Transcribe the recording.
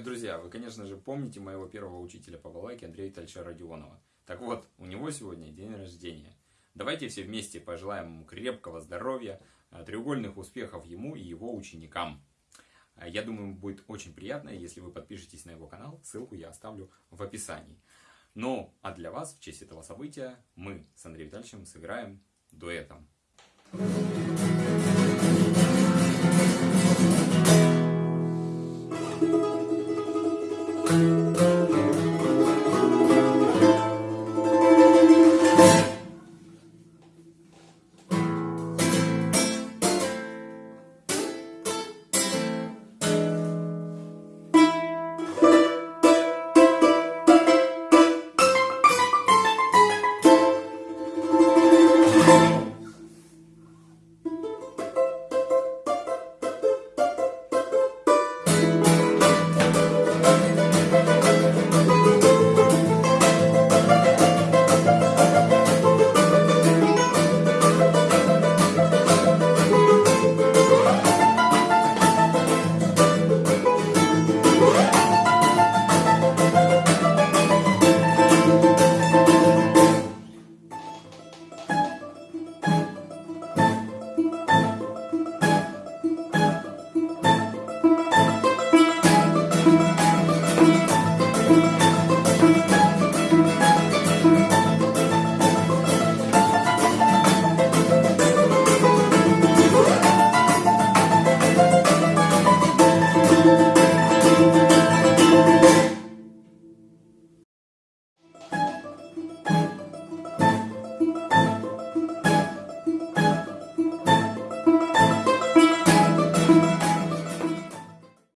друзья, вы, конечно же, помните моего первого учителя по балалайке Андрея Витальевича Родионова. Так вот, у него сегодня день рождения. Давайте все вместе пожелаем ему крепкого здоровья, э, треугольных успехов ему и его ученикам. Э, я думаю, будет очень приятно, если вы подпишетесь на его канал. Ссылку я оставлю в описании. Ну, а для вас, в честь этого события, мы с Андреем Витальевичем сыграем дуэтом.